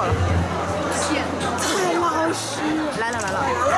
错了，太老实。来了。来了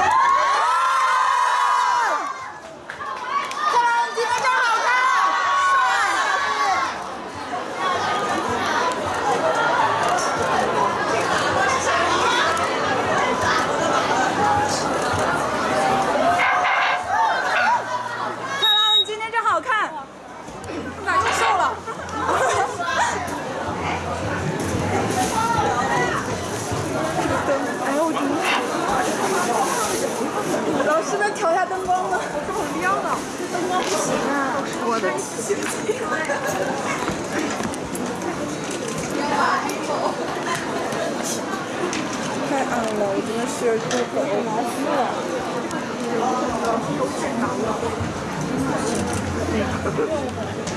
purpose.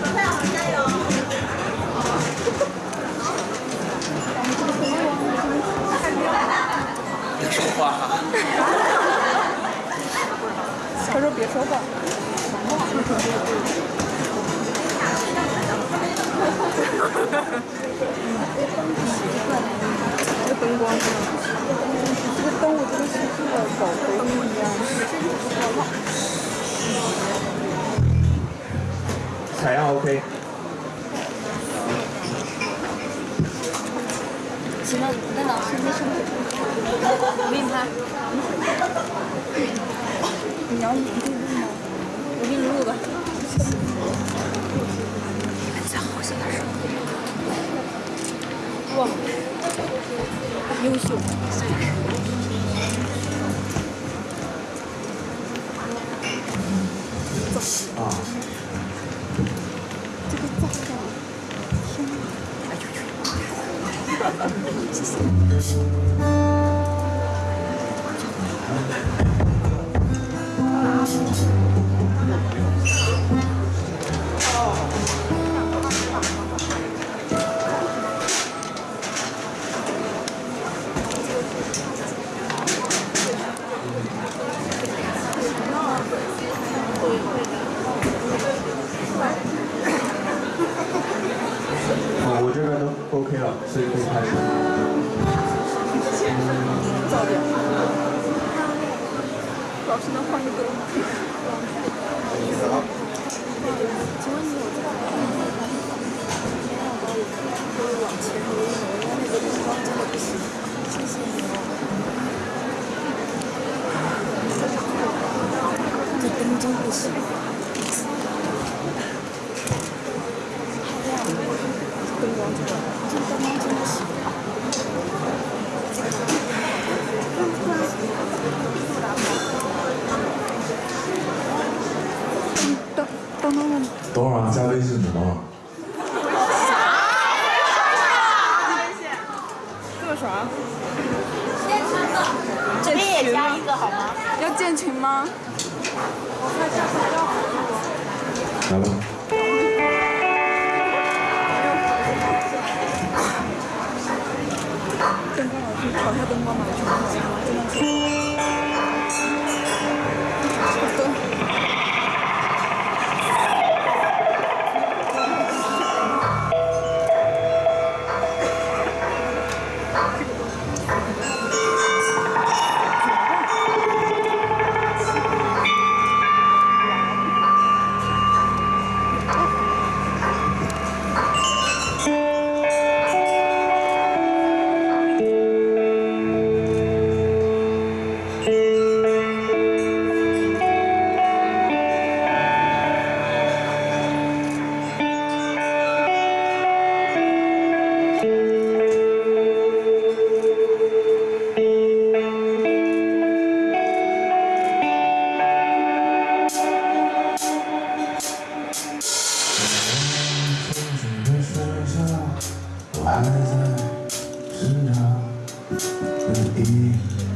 一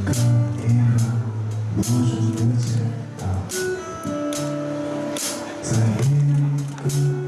个一个陌生的街道在一个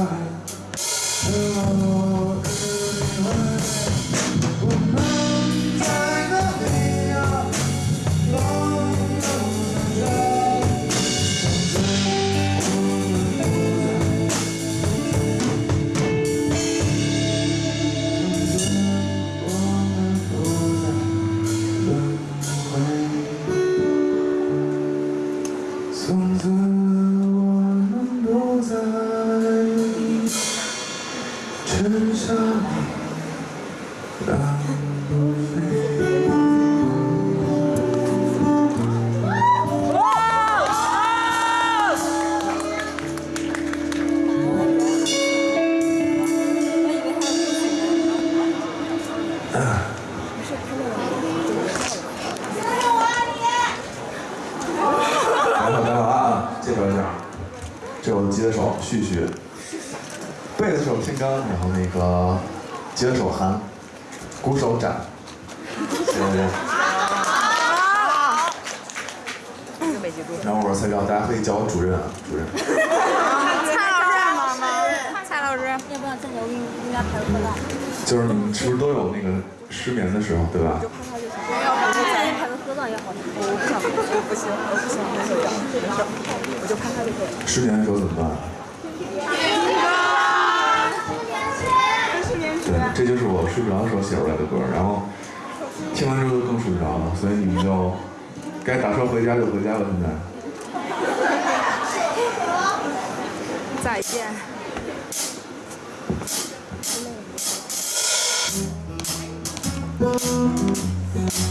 在我这是我的吉他手旭旭，贝斯手天刚，然后那个吉他手韩，鼓手展，谢谢。然后我是蔡钊，大家可以叫我主任啊，主任。蔡老师好吗？蔡老师，要不要再给我给你给你俩拍个合照？就是你们是不是都有那个失眠的时候，对吧？我不想，我不行，我不行，我受不了，没事，我就拍拍就可以了。失眠的时候怎么办？对，这就是我睡不着的时候写出来的歌，然后听完之后就更睡不着了，所以你们就该打车回家就回家了。现在。再见。你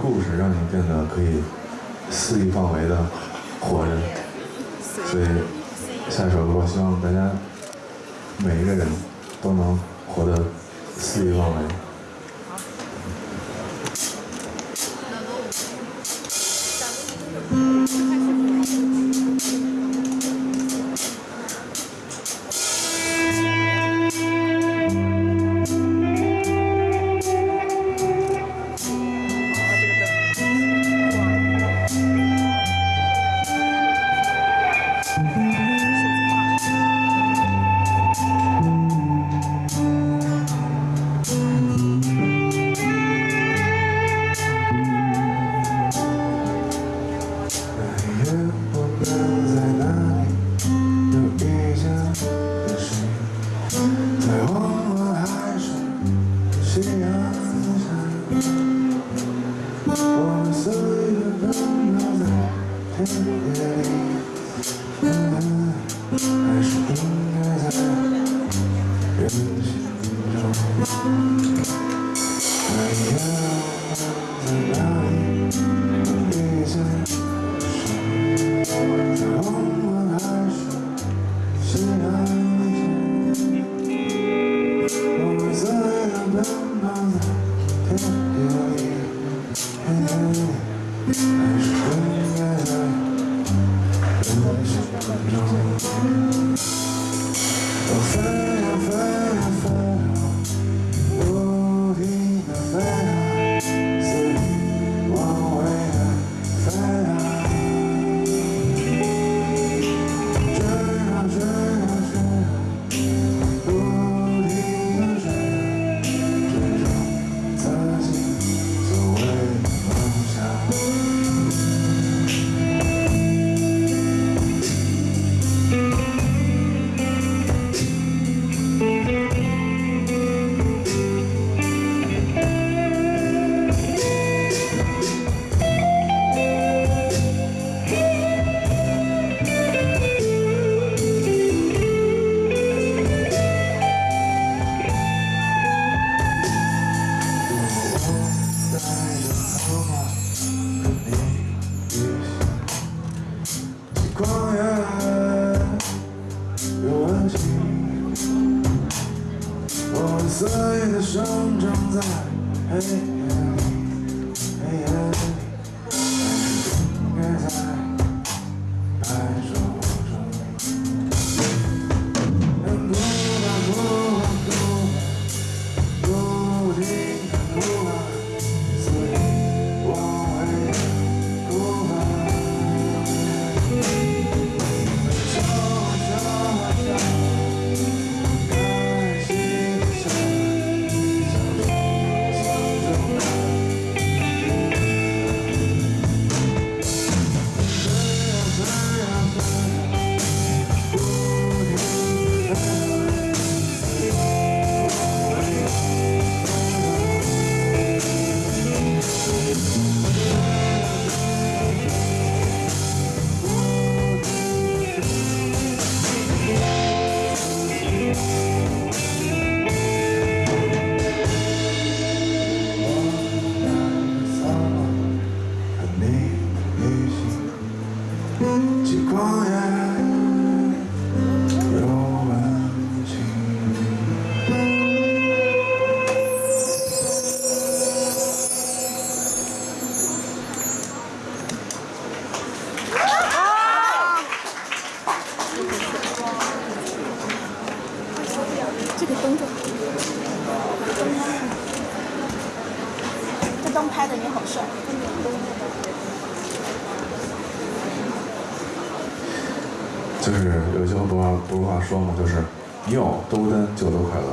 故事让你变得可以肆意妄为的活着。所以下一首歌希望大家每一个人都能活得肆意妄为。 질 거야 说嘛，就是你有多孤单就有多快乐。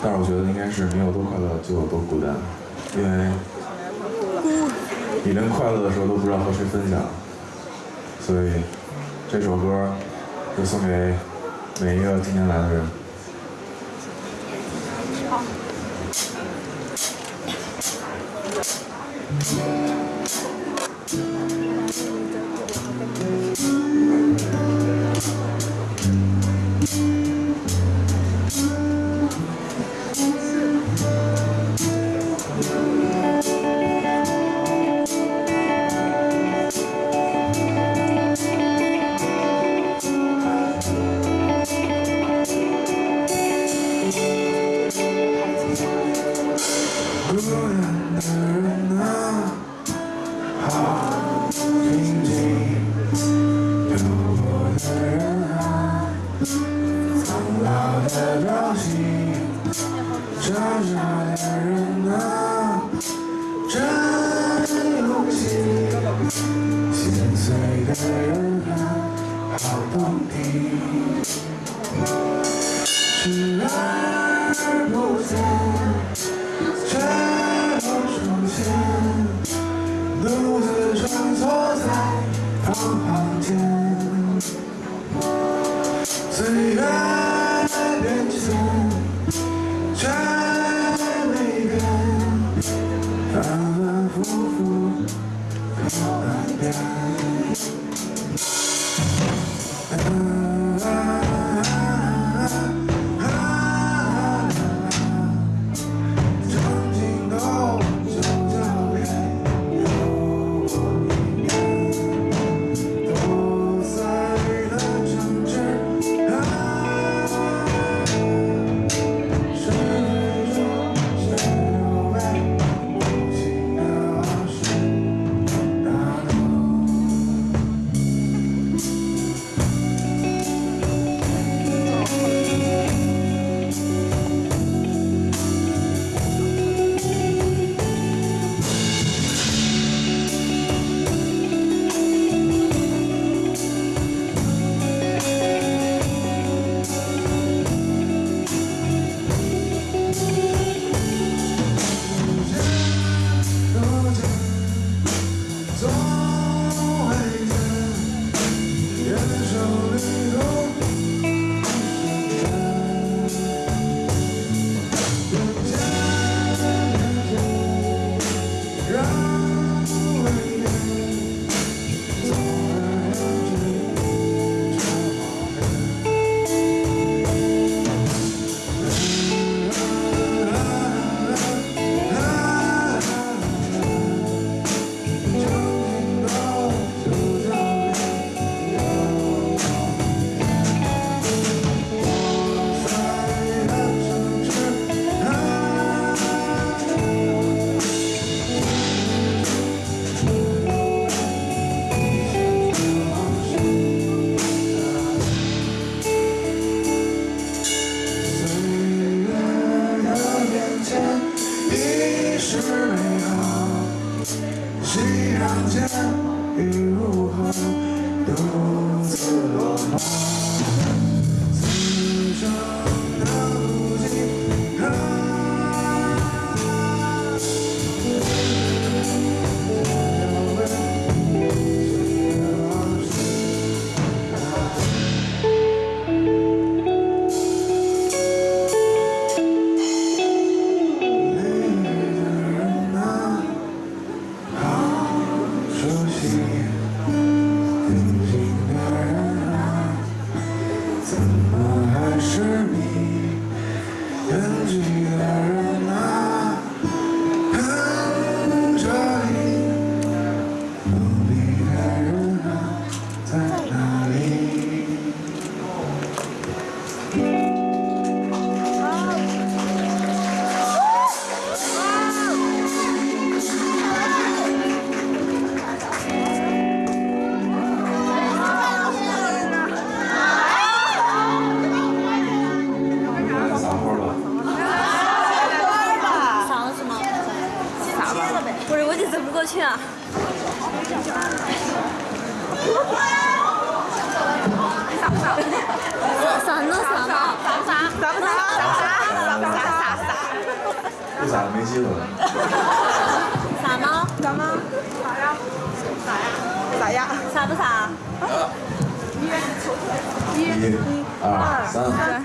但是我觉得应该是你有多快乐就有多孤单，因为你连快乐的时候都不知道和谁分享，所以这首歌就送给每一个今天来的人。视而不见。却又出现，独自穿梭在空房间。 감사합니다.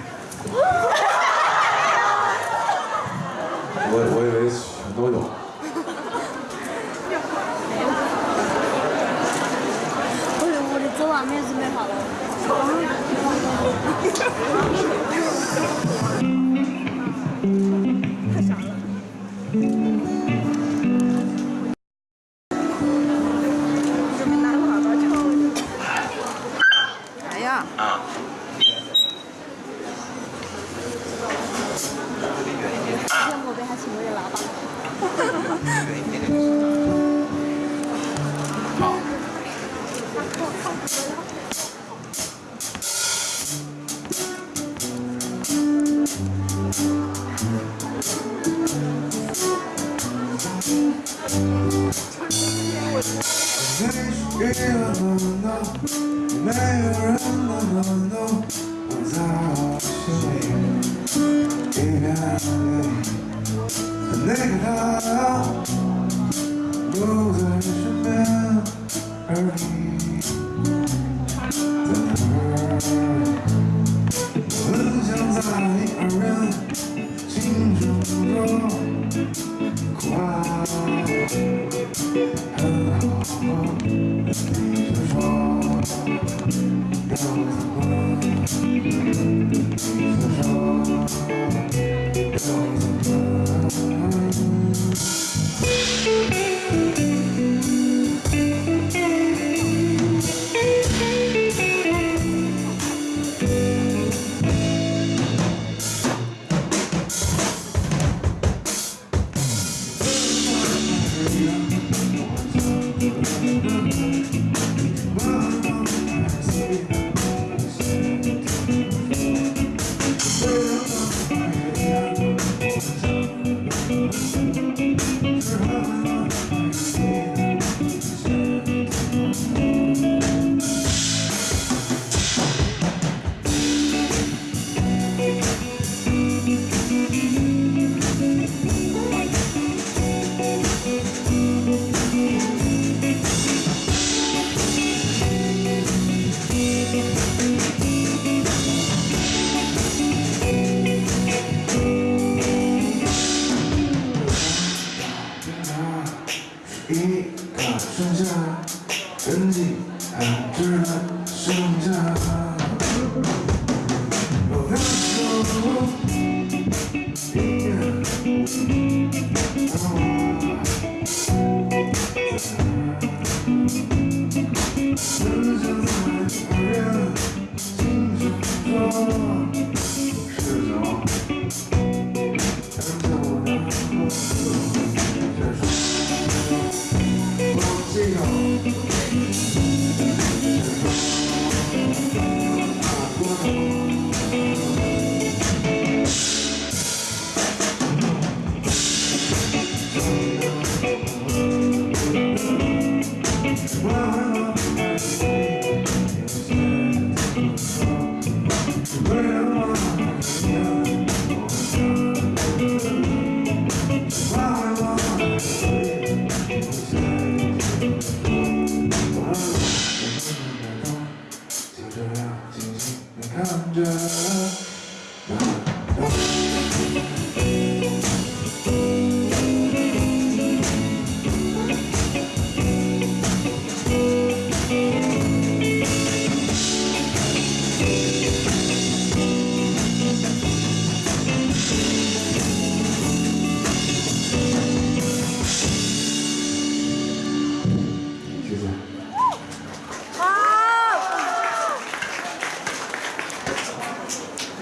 Thank you.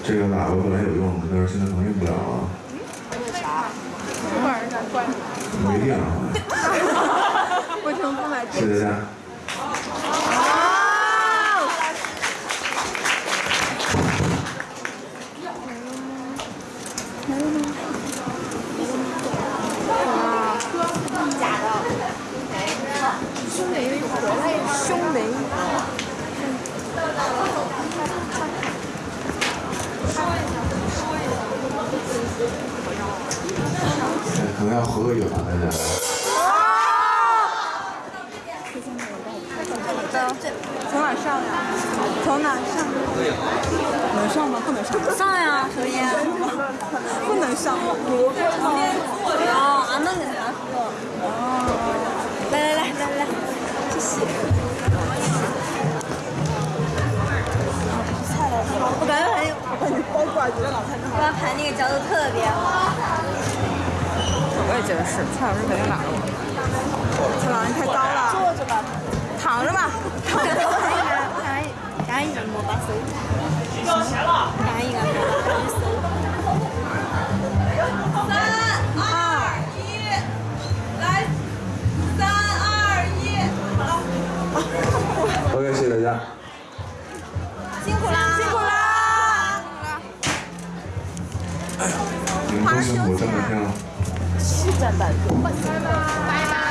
这个喇叭本来有用的但是现在可能用不了了。没电了。为什么不买这个可能要喝个影啊，大家。从哪上呀？从哪上？能上吗？不能上。上呀，首先。不能上吗？哦，俺们那个。来来来来来，谢谢。我要拍那个角度特别好。我也觉得是，蔡老师肯定拿了我。蔡老师太高了。坐着吧。躺着吧。躺着。干一个莫把手。干一个莫把手。三你们多辛苦，这么天了。七战半个。拜拜。